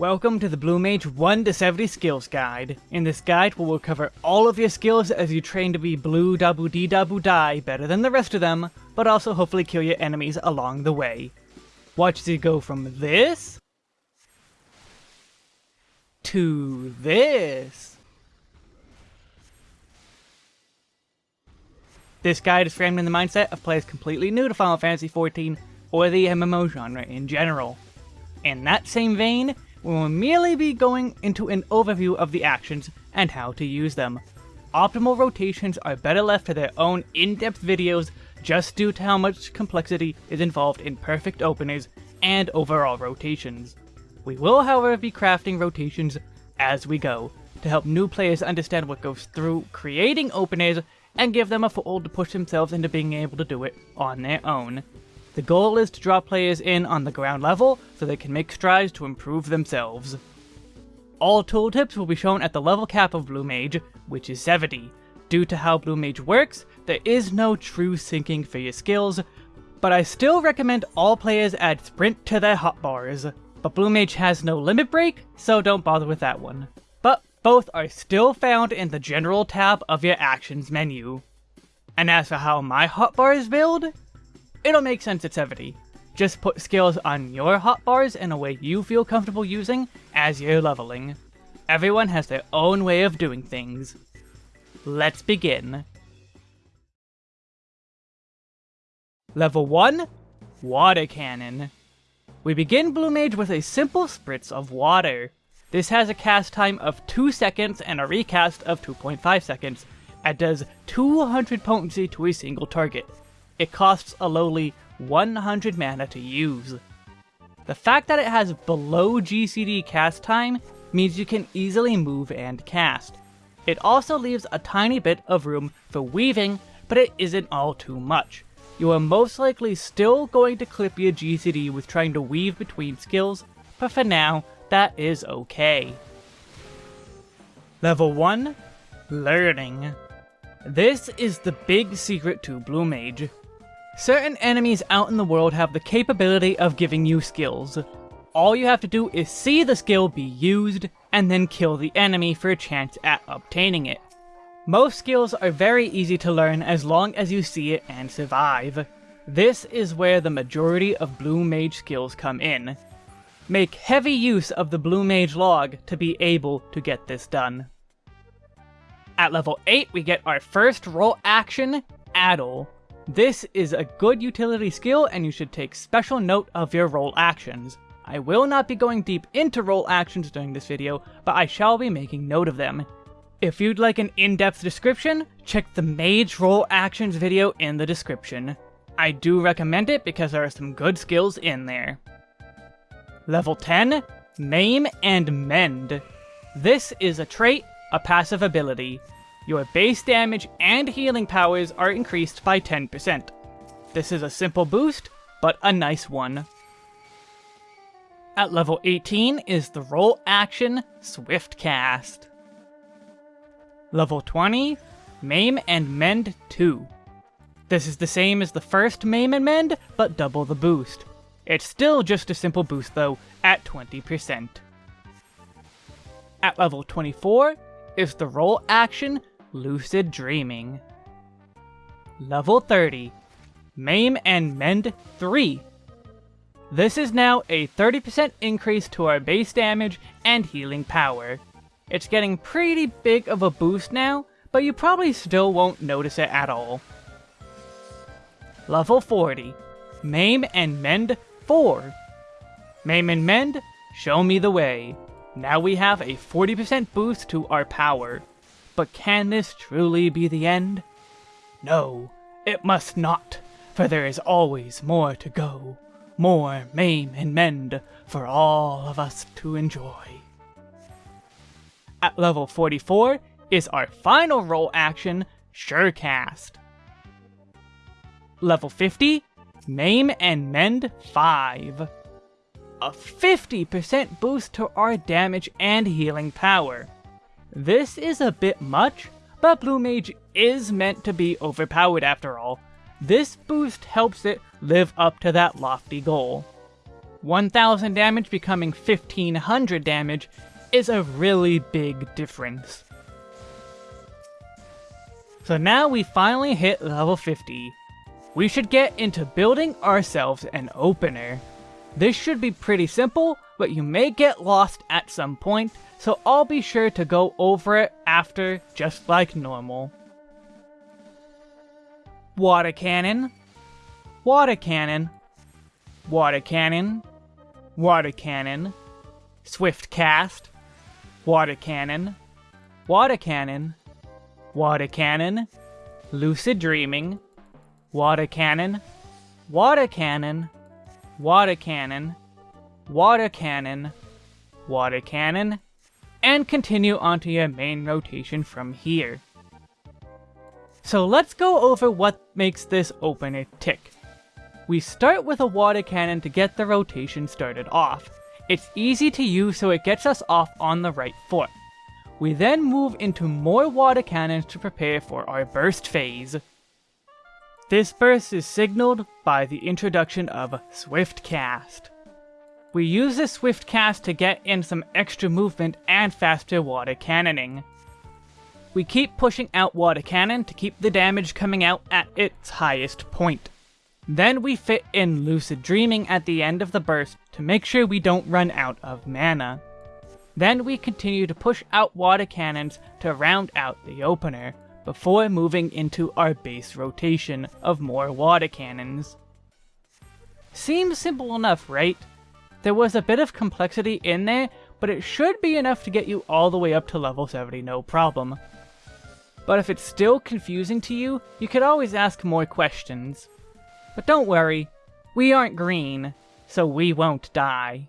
Welcome to the Blue Mage 1 to 70 Skills Guide. In this guide, we will cover all of your skills as you train to be blue double D double die better than the rest of them, but also hopefully kill your enemies along the way. Watch as you go from this to this. This guide is framed in the mindset of players completely new to Final Fantasy XIV or the MMO genre in general. In that same vein, we will merely be going into an overview of the actions and how to use them. Optimal rotations are better left to their own in-depth videos just due to how much complexity is involved in perfect openers and overall rotations. We will however be crafting rotations as we go, to help new players understand what goes through creating openers and give them a foothold to push themselves into being able to do it on their own. The goal is to draw players in on the ground level so they can make strides to improve themselves. All tooltips will be shown at the level cap of Blue Mage, which is 70. Due to how Blue Mage works, there is no true syncing for your skills, but I still recommend all players add Sprint to their hotbars. But Blue Mage has no limit break, so don't bother with that one. But both are still found in the General tab of your Actions menu. And as for how my hotbars build, it'll make 70. Just put skills on your hotbars in a way you feel comfortable using as you're leveling. Everyone has their own way of doing things. Let's begin. Level 1, Water Cannon. We begin Blue Mage with a simple spritz of water. This has a cast time of 2 seconds and a recast of 2.5 seconds, and does 200 potency to a single target it costs a lowly 100 mana to use. The fact that it has below GCD cast time means you can easily move and cast. It also leaves a tiny bit of room for weaving, but it isn't all too much. You are most likely still going to clip your GCD with trying to weave between skills, but for now, that is okay. Level 1 Learning. This is the big secret to Blue Mage. Certain enemies out in the world have the capability of giving you skills. All you have to do is see the skill be used, and then kill the enemy for a chance at obtaining it. Most skills are very easy to learn as long as you see it and survive. This is where the majority of Blue Mage skills come in. Make heavy use of the Blue Mage log to be able to get this done. At level 8 we get our first role action, Addle. This is a good utility skill and you should take special note of your role actions. I will not be going deep into role actions during this video, but I shall be making note of them. If you'd like an in-depth description, check the Mage Role Actions video in the description. I do recommend it because there are some good skills in there. Level 10, Maim and Mend. This is a trait, a passive ability your base damage and healing powers are increased by 10%. This is a simple boost, but a nice one. At level 18 is the role action Swift Cast. Level 20, Maim and Mend 2. This is the same as the first Maim and Mend, but double the boost. It's still just a simple boost though, at 20%. At level 24 is the role action Lucid Dreaming. Level 30, Maim and Mend 3. This is now a 30% increase to our base damage and healing power. It's getting pretty big of a boost now, but you probably still won't notice it at all. Level 40, Maim and Mend 4. Maim and Mend, show me the way. Now we have a 40% boost to our power. But can this truly be the end? No, it must not, for there is always more to go. More maim and mend for all of us to enjoy. At level 44 is our final role action, Surecast. Level 50, Maim and Mend 5. A 50% boost to our damage and healing power. This is a bit much, but Blue Mage is meant to be overpowered after all. This boost helps it live up to that lofty goal. 1000 damage becoming 1500 damage is a really big difference. So now we finally hit level 50. We should get into building ourselves an opener. This should be pretty simple, but you may get lost at some point, so I'll be sure to go over it after, just like normal. Water cannon, water cannon, water cannon, water cannon, swift cast, water cannon, water cannon, water cannon, lucid dreaming, water cannon, water cannon, water cannon, water cannon, water cannon, water cannon, and continue onto your main rotation from here. So let's go over what makes this opener tick. We start with a water cannon to get the rotation started off. It's easy to use so it gets us off on the right foot. We then move into more water cannons to prepare for our burst phase. This burst is signaled by the introduction of Swift Cast. We use the Swift Cast to get in some extra movement and faster water cannoning. We keep pushing out water cannon to keep the damage coming out at its highest point. Then we fit in Lucid Dreaming at the end of the burst to make sure we don't run out of mana. Then we continue to push out water cannons to round out the opener, before moving into our base rotation of more water cannons. Seems simple enough, right? There was a bit of complexity in there, but it should be enough to get you all the way up to level 70 no problem. But if it's still confusing to you, you could always ask more questions. But don't worry, we aren't green, so we won't die.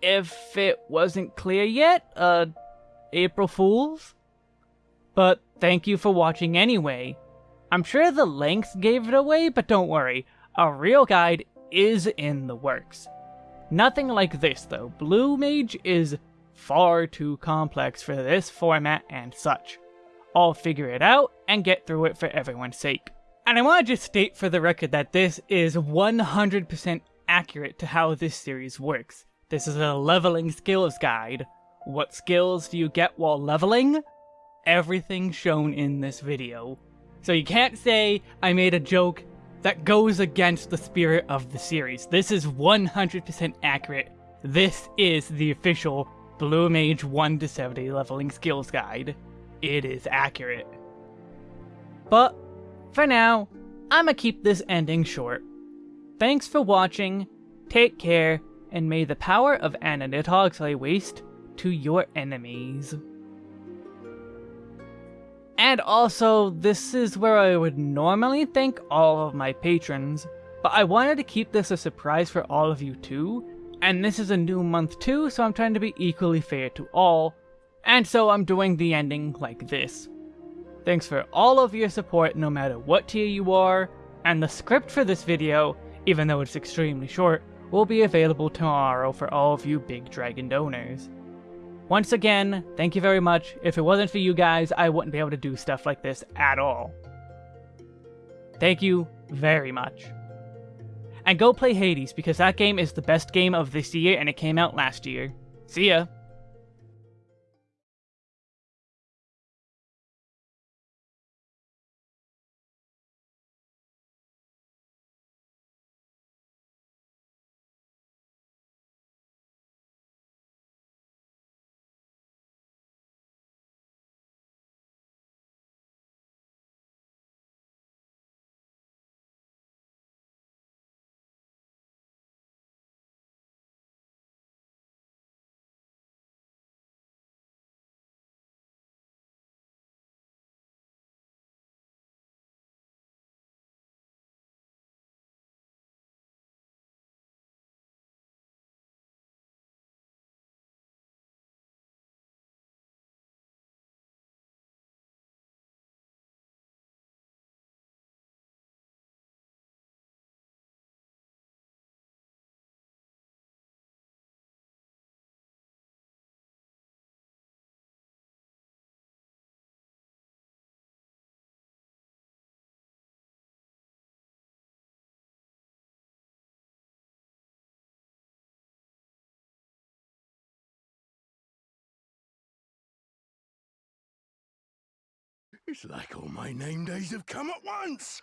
If it wasn't clear yet, uh, April Fools? But thank you for watching anyway. I'm sure the length gave it away, but don't worry, a real guide is in the works. Nothing like this though, Blue Mage is far too complex for this format and such. I'll figure it out and get through it for everyone's sake. And I want to just state for the record that this is 100% accurate to how this series works. This is a leveling skills guide. What skills do you get while leveling? Everything shown in this video. So you can't say I made a joke that goes against the spirit of the series. This is 100% accurate. This is the official Blue Mage 1 to 70 leveling skills guide. It is accurate. But, for now, I'ma keep this ending short. Thanks for watching, take care, and may the power of Ananitogs lay waste to your enemies. And also, this is where I would normally thank all of my patrons, but I wanted to keep this a surprise for all of you too, and this is a new month too, so I'm trying to be equally fair to all, and so I'm doing the ending like this. Thanks for all of your support no matter what tier you are, and the script for this video, even though it's extremely short, will be available tomorrow for all of you Big Dragon donors. Once again, thank you very much. If it wasn't for you guys, I wouldn't be able to do stuff like this at all. Thank you very much. And go play Hades, because that game is the best game of this year and it came out last year. See ya! It's like all my name days have come at once.